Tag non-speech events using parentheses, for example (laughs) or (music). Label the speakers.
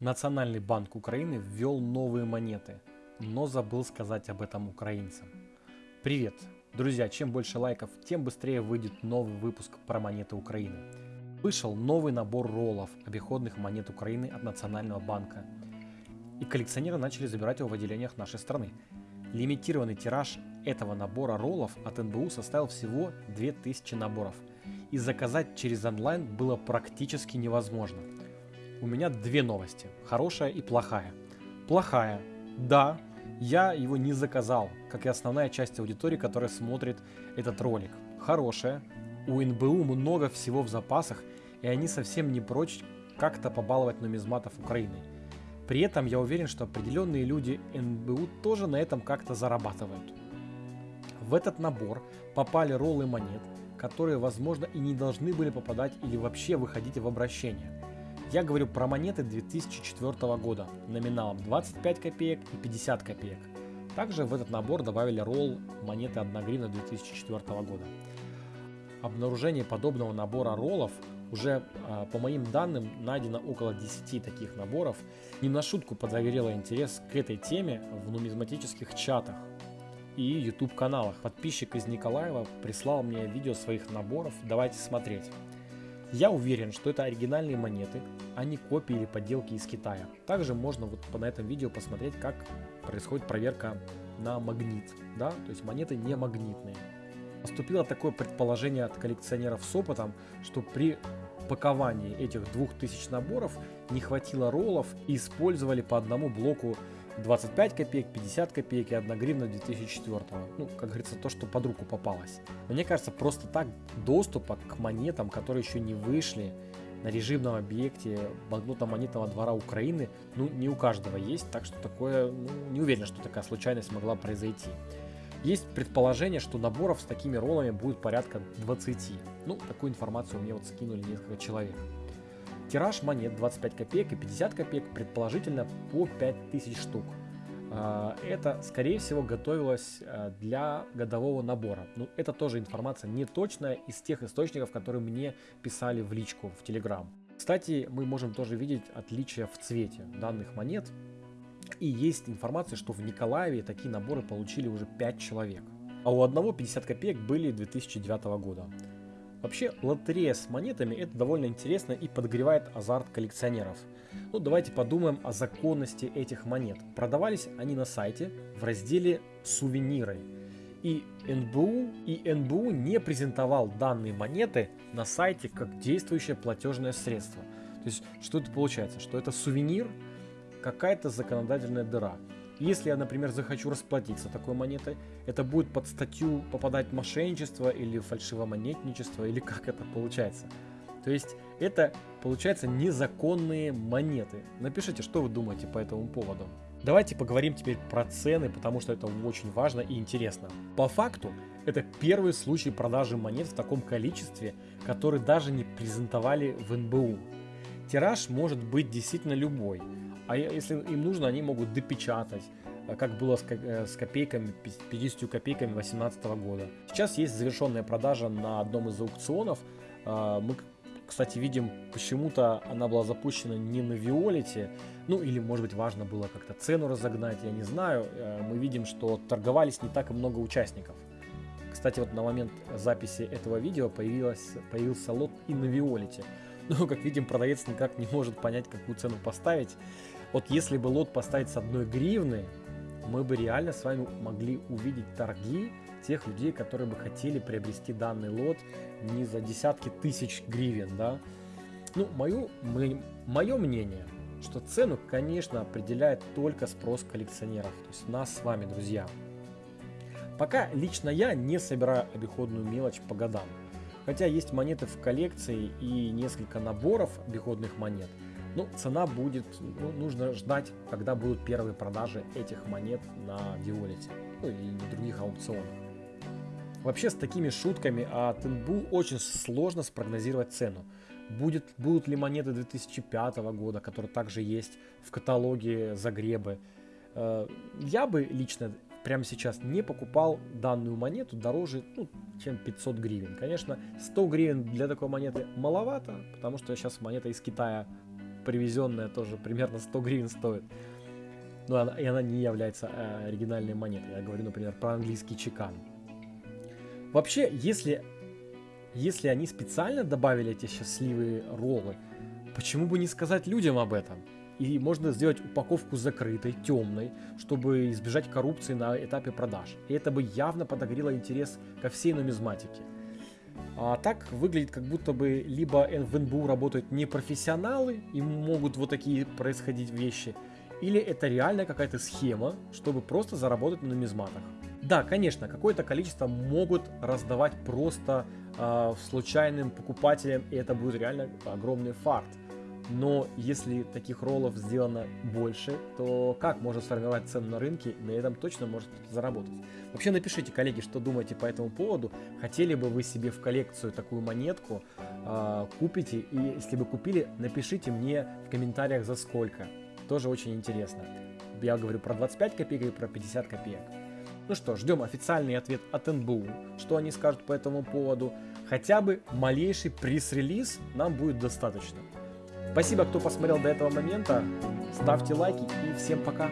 Speaker 1: Национальный банк Украины ввел новые монеты, но забыл сказать об этом украинцам. Привет! Друзья, чем больше лайков, тем быстрее выйдет новый выпуск про монеты Украины. Вышел новый набор роллов обиходных монет Украины от Национального банка. И коллекционеры начали забирать его в отделениях нашей страны. Лимитированный тираж этого набора роллов от НБУ составил всего 2000 наборов. И заказать через онлайн было практически невозможно – у меня две новости, хорошая и плохая. Плохая. Да, я его не заказал, как и основная часть аудитории, которая смотрит этот ролик. Хорошая. У НБУ много всего в запасах, и они совсем не прочь как-то побаловать нумизматов Украины. При этом я уверен, что определенные люди НБУ тоже на этом как-то зарабатывают. В этот набор попали роллы монет, которые, возможно, и не должны были попадать или вообще выходить в обращение – я говорю про монеты 2004 года номиналом 25 копеек и 50 копеек. Также в этот набор добавили ролл монеты 1 гривна 2004 года. Обнаружение подобного набора роллов уже, а, по моим данным, найдено около 10 таких наборов. Не на шутку подогрело интерес к этой теме в нумизматических чатах и YouTube каналах. Подписчик из Николаева прислал мне видео своих наборов, давайте смотреть. Я уверен, что это оригинальные монеты, а не копии или подделки из Китая. Также можно вот на этом видео посмотреть, как происходит проверка на магнит. Да? То есть монеты не магнитные. Поступило такое предположение от коллекционеров с опытом, что при паковании этих 2000 наборов не хватило роллов и использовали по одному блоку 25 копеек, 50 копеек и 1 гривна 2004. Ну, как говорится, то, что под руку попалось. Мне кажется, просто так доступа к монетам, которые еще не вышли на режимном объекте банкнотно-монетного двора Украины, ну, не у каждого есть, так что такое, ну, не уверен, что такая случайность могла произойти. Есть предположение, что наборов с такими роллами будет порядка 20. Ну, такую информацию мне вот скинули несколько человек. Тираж монет 25 копеек и 50 копеек предположительно по 5000 штук. А, это, скорее всего, готовилось а, для годового набора. Но это тоже информация не точная из тех источников, которые мне писали в личку в Telegram. Кстати, мы можем тоже видеть отличия в цвете данных монет. И есть информация, что в Николаеве такие наборы получили уже 5 человек. А у одного 50 копеек были 2009 года. Вообще, лотерея с монетами это довольно интересно и подогревает азарт коллекционеров. Ну, давайте подумаем о законности этих монет. Продавались они на сайте в разделе «Сувениры». И НБУ, и НБУ не презентовал данные монеты на сайте как действующее платежное средство. То есть, что это получается? Что это сувенир, какая-то законодательная дыра. Если я, например, захочу расплатиться такой монетой, это будет под статью попадать мошенничество или фальшивомонетничество, или как это получается. То есть это, получается, незаконные монеты. Напишите, что вы думаете по этому поводу. Давайте поговорим теперь про цены, потому что это очень важно и интересно. По факту, это первый случай продажи монет в таком количестве, который даже не презентовали в НБУ. Тираж может быть действительно любой – а если им нужно, они могут допечатать, э, как было с, э, копейками, 50 копейками 2018 года. Сейчас есть завершенная продажа на одном из аукционов. А, мы, кстати, видим, почему-то она была запущена не на Виолете, ну или, может быть, важно было как-то цену разогнать, я не знаю. Э, мы видим, что торговались не так и много участников. Кстати, вот на момент записи этого видео появилась, появился лот и на Виолете. (laughs) Но, как видим, продавец никак не может понять, какую цену поставить. Вот если бы лот поставить с одной гривны, мы бы реально с вами могли увидеть торги тех людей, которые бы хотели приобрести данный лот не за десятки тысяч гривен, да. Ну, мое, мое мнение, что цену, конечно, определяет только спрос коллекционеров, то есть нас с вами, друзья. Пока лично я не собираю обиходную мелочь по годам. Хотя есть монеты в коллекции и несколько наборов обиходных монет – ну, цена будет, ну, нужно ждать, когда будут первые продажи этих монет на Виолете, ну и на других аукционах. Вообще с такими шутками от НБУ очень сложно спрогнозировать цену. Будет, будут ли монеты 2005 года, которые также есть в каталоге Загребы. Э, я бы лично прямо сейчас не покупал данную монету дороже, ну, чем 500 гривен. Конечно, 100 гривен для такой монеты маловато, потому что сейчас монета из Китая привезенная тоже примерно 100 гривен стоит. Но она, и она не является э, оригинальной монетой. Я говорю, например, про английский чекан. Вообще, если, если они специально добавили эти счастливые роллы, почему бы не сказать людям об этом? И можно сделать упаковку закрытой, темной, чтобы избежать коррупции на этапе продаж. И это бы явно подогрело интерес ко всей нумизматике. А так выглядит, как будто бы либо в НБУ работают не профессионалы и могут вот такие происходить вещи, или это реально какая-то схема, чтобы просто заработать на нумизматах. Да, конечно, какое-то количество могут раздавать просто э, случайным покупателям, и это будет реально огромный фарт. Но если таких роллов сделано больше, то как можно сформировать цену на рынке, на этом точно может заработать. Вообще напишите, коллеги, что думаете по этому поводу. Хотели бы вы себе в коллекцию такую монетку, э, купите, и если бы купили, напишите мне в комментариях за сколько. Тоже очень интересно. Я говорю про 25 копеек и про 50 копеек. Ну что, ждем официальный ответ от НБУ, что они скажут по этому поводу. Хотя бы малейший пресс-релиз нам будет достаточно. Спасибо, кто посмотрел до этого момента. Ставьте лайки и всем пока.